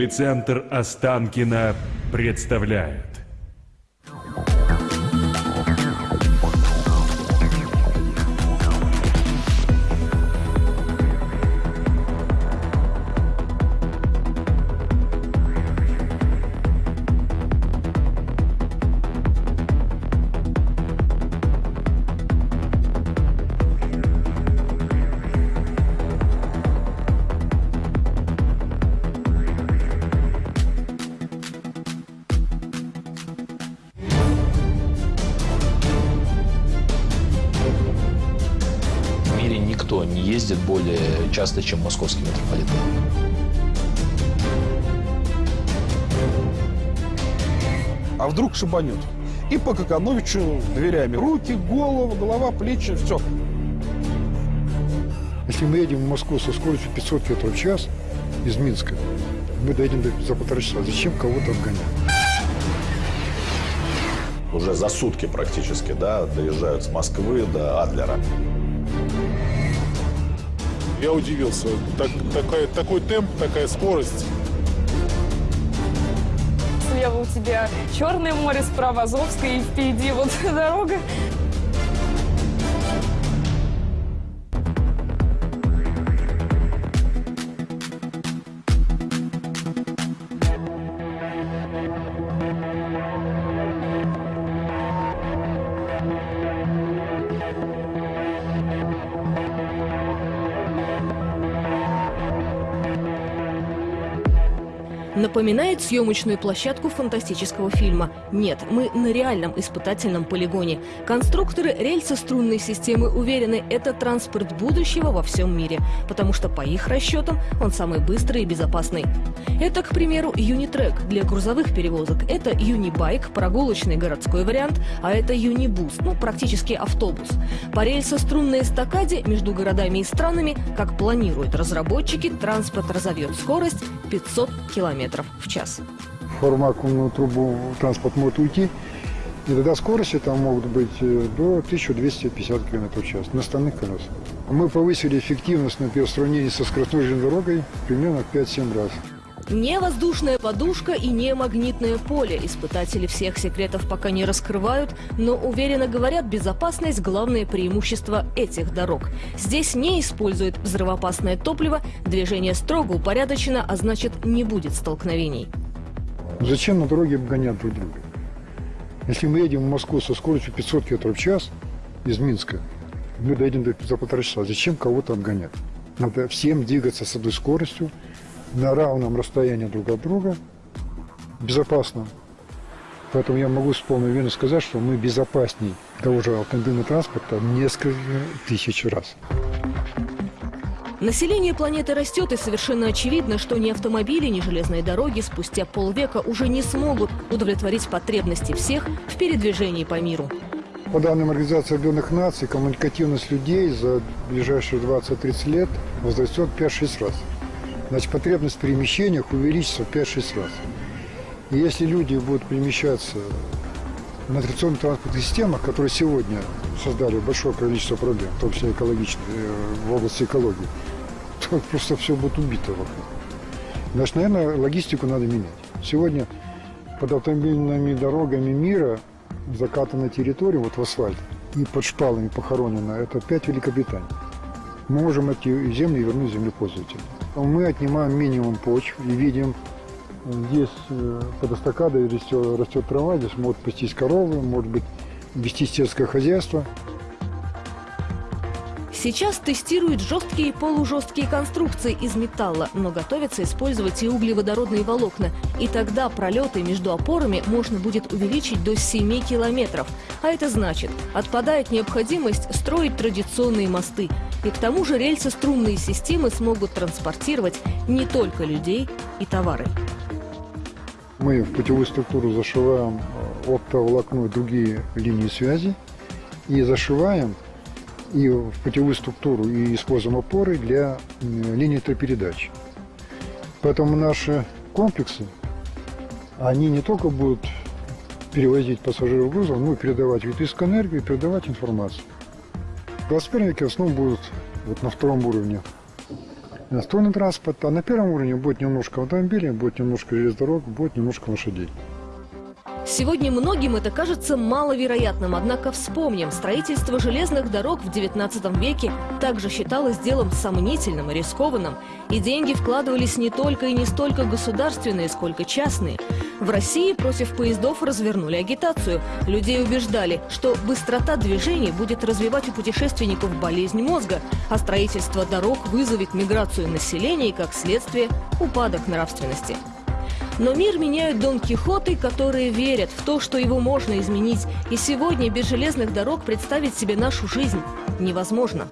Мотоциклицентр Останкино представляет. Никто не ездит более часто, чем московский метрополитен. А вдруг шибанет? И по Какановичу дверями. Руки, голову, голова, плечи, все. Если мы едем в Москву со скоростью 500 км в час из Минска, мы доедем до- за полтора часа. Зачем кого-то обгонять? уже за сутки практически, да, доезжают с Москвы до Адлера. Я удивился. Так- такая- такой темп, такая скорость. Слева у тебя Черное море, справа Азовское, и впереди вот дорога. Напоминает съемочную площадку фантастического фильма. Нет, мы на реальном испытательном полигоне. Конструкторы рельсо-струнной системы уверены, это транспорт будущего во всем мире, потому что по их расчетам он самый быстрый и безопасный. Это, к примеру, Юнитрек для грузовых перевозок, это Юнибайк, прогулочный городской вариант, а это Юнибус, ну, практически автобус. По рельсо-струнной эстакаде между городами и странами, как планируют разработчики, транспорт разовьет скорость 500 километров в час. В вакуумную трубу транспорт может уйти, и тогда скорости там могут быть э, до 1250 км в час на остальных колесах. Мы повысили эффективность, например, в сравнении со скоростной дорогой примерно в 5-7 раз. Не воздушная подушка и не магнитное поле. Испытатели всех секретов пока не раскрывают, но уверенно говорят, безопасность – главное преимущество этих дорог. Здесь не используют взрывоопасное топливо, движение строго упорядочено, а значит не будет столкновений. Зачем на дороге обгонять друг друга? Если мы едем в Москву со скоростью 500 км в час из Минска, мы доедем до- за полтора часа. Зачем кого-то обгонять? Надо всем двигаться с одной скоростью, на равном расстоянии друг от друга, безопасно. Поэтому я могу с полной уверенностью сказать, что мы безопасней того же автомобильного транспорта в несколько тысяч раз. Население планеты растет, и совершенно очевидно, что ни автомобили, ни железные дороги спустя полвека уже не смогут удовлетворить потребности всех в передвижении по миру. По данным Организации Объединенных Наций, коммуникативность людей за ближайшие 20-30 лет возрастет 5-6 раз. Значит, потребность в перемещениях увеличится в 5-6 раз. И если люди будут перемещаться на традиционных транспортных системах, которые сегодня создали большое количество проблем, в том числе экологичных, э, в области экологии, то просто все будет убито вокруг. Значит, наверное, логистику надо менять. Сегодня под автомобильными дорогами мира закатана территория, вот в асфальт, и под шпалами похоронена, это пять Великобританий. Мы можем эти земли вернуть землепользователям. Мы отнимаем минимум почв и видим, здесь э, под эстакадой растет, растет трава, здесь могут пастись коровы, может быть вести сельское хозяйство. Сейчас тестируют жесткие и полужесткие конструкции из металла, но готовятся использовать и углеводородные волокна. И тогда пролеты между опорами можно будет увеличить до 7 километров. А это значит, отпадает необходимость строить традиционные мосты. И к тому же рельсо-струнные системы смогут транспортировать не только людей и товары. Мы в путевую структуру зашиваем э, оптоволокно и другие линии связи и зашиваем и в путевую структуру и используем опоры для м, линии электропередач. Поэтому наши комплексы, они не только будут перевозить пассажиров грузов, но и передавать электрическую энергию и передавать информацию. В 21 веке в основном будут вот на втором уровне иностранный транспорт, а на первом уровне будет немножко автомобилей, будет немножко железнодорог, будет немножко лошадей. Сегодня многим это кажется маловероятным, однако вспомним, строительство железных дорог в 19 веке также считалось делом сомнительным и рискованным, и деньги вкладывались не только и не столько государственные, сколько частные. В России против поездов развернули агитацию. Людей убеждали, что быстрота движений будет развивать у путешественников болезнь мозга, а строительство дорог вызовет миграцию населения и, как следствие, упадок нравственности. Но мир меняют Дон Кихоты, которые верят в то, что его можно изменить. И сегодня без железных дорог представить себе нашу жизнь невозможно.